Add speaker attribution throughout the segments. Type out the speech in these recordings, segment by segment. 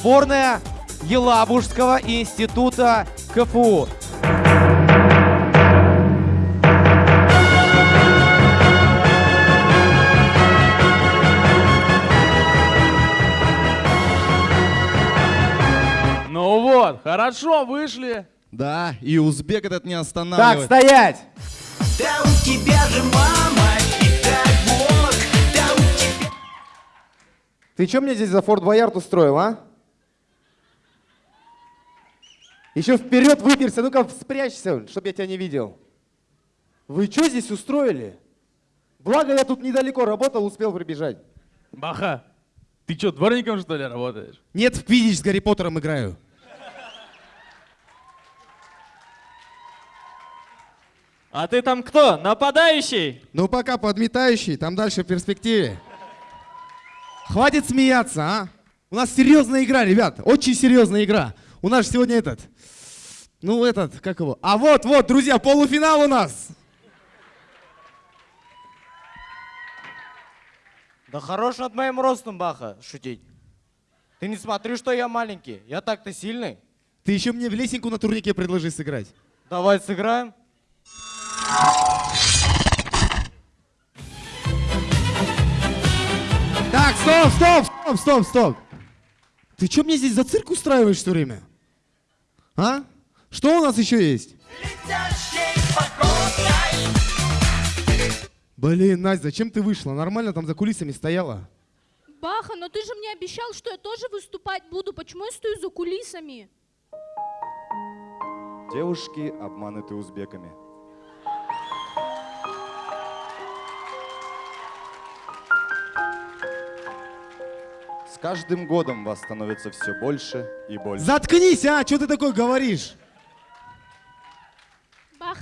Speaker 1: сборная Елабужского института КФУ.
Speaker 2: Ну вот, хорошо, вышли.
Speaker 3: Да, и узбек этот не
Speaker 1: Так,
Speaker 3: останавливает.
Speaker 1: стоять!
Speaker 4: Да у тебя же мама и дай бог, да у тебя...
Speaker 1: Ты что мне здесь за Форт Боярд устроил, а? Еще вперед выперся, ну-ка спрячься, чтобы я тебя не видел. Вы что здесь устроили? Благо я тут недалеко работал, успел прибежать.
Speaker 2: Баха, ты что, дворником что ли работаешь?
Speaker 3: Нет, в Квидич с Гарри Поттером играю.
Speaker 5: А ты там кто? Нападающий?
Speaker 3: Ну пока подметающий, там дальше в перспективе. Хватит смеяться, а? У нас серьезная игра, ребят, очень серьезная игра. У нас же сегодня этот, ну этот, как его? А вот, вот, друзья, полуфинал у нас.
Speaker 6: Да хорош над моим ростом, Баха, шутить. Ты не смотри, что я маленький. Я так-то сильный.
Speaker 3: Ты еще мне в лесенку на турнике предложи сыграть.
Speaker 6: Давай сыграем.
Speaker 3: Так, стоп, стоп, стоп, стоп, стоп. Ты что мне здесь за цирк устраиваешь все время? А? Что у нас еще есть? Блин, Настя, зачем ты вышла? Нормально там за кулисами стояла.
Speaker 7: Баха, но ты же мне обещал, что я тоже выступать буду. Почему я стою за кулисами?
Speaker 8: Девушки обмануты узбеками. С каждым годом вас становится все больше и больше.
Speaker 3: Заткнись, а! Что ты такое говоришь?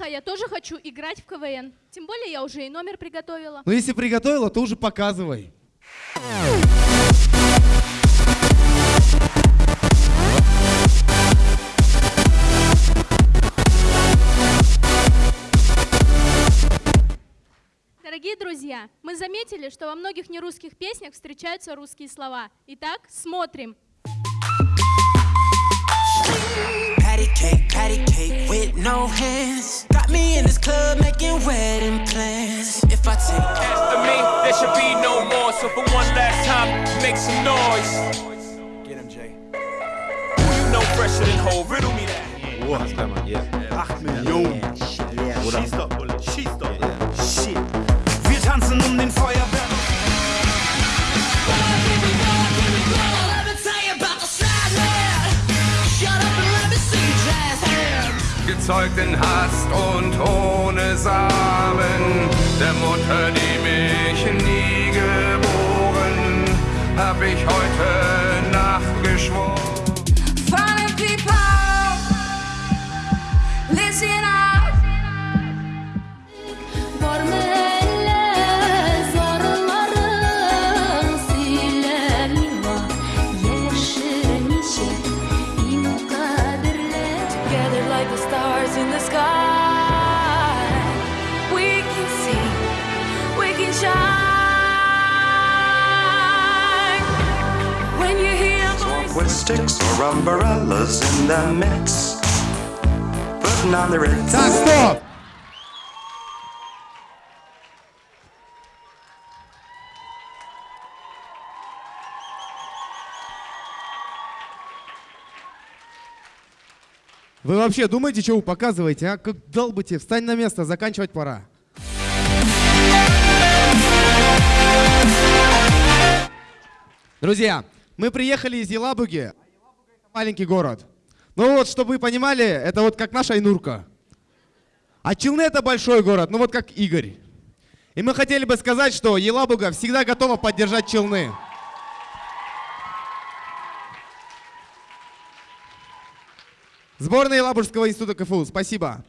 Speaker 7: Я тоже хочу играть в КВН. Тем более я уже и номер приготовила.
Speaker 3: Ну если приготовила, то уже показывай.
Speaker 7: Дорогие друзья, мы заметили, что во многих нерусских песнях встречаются русские слова. Итак, смотрим.
Speaker 4: Patty cake, patty cake with no hands. Got me in this club making wedding plans. If I take
Speaker 9: After me, there should be no more. So for one last time, make some noise. Get him, Jay. Who you know fresher than whole? Riddle me that.
Speaker 10: Schieß doch, Bulle, schieß doch. Shit. Wir tanzen um den Feuerwerk.
Speaker 9: Gezeugt in Hast und ohne Samen, der Mutter, die mich nie geboren, hab ich heute Nacht geschworen.
Speaker 10: Sticks or umbrellas in the mix. Putting on the ritz.
Speaker 3: Так, стоп! Вы вообще думаете, что вы показываете, а? Как долбите, встань на место, заканчивать пора. Друзья, мы приехали из Елабуги. Маленький город. Ну вот, чтобы вы понимали, это вот как наша Айнурка. А Челны это большой город, ну вот как Игорь. И мы хотели бы сказать, что Елабуга всегда готова поддержать Челны. Сборная Елабужского института КФУ, спасибо.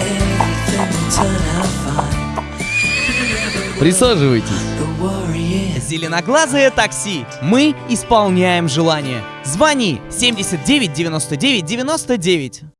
Speaker 11: Everything will turn out fine.
Speaker 12: Присаживайтесь.
Speaker 13: Зеленоглазое такси. Мы исполняем желание. Звони 79 99 99.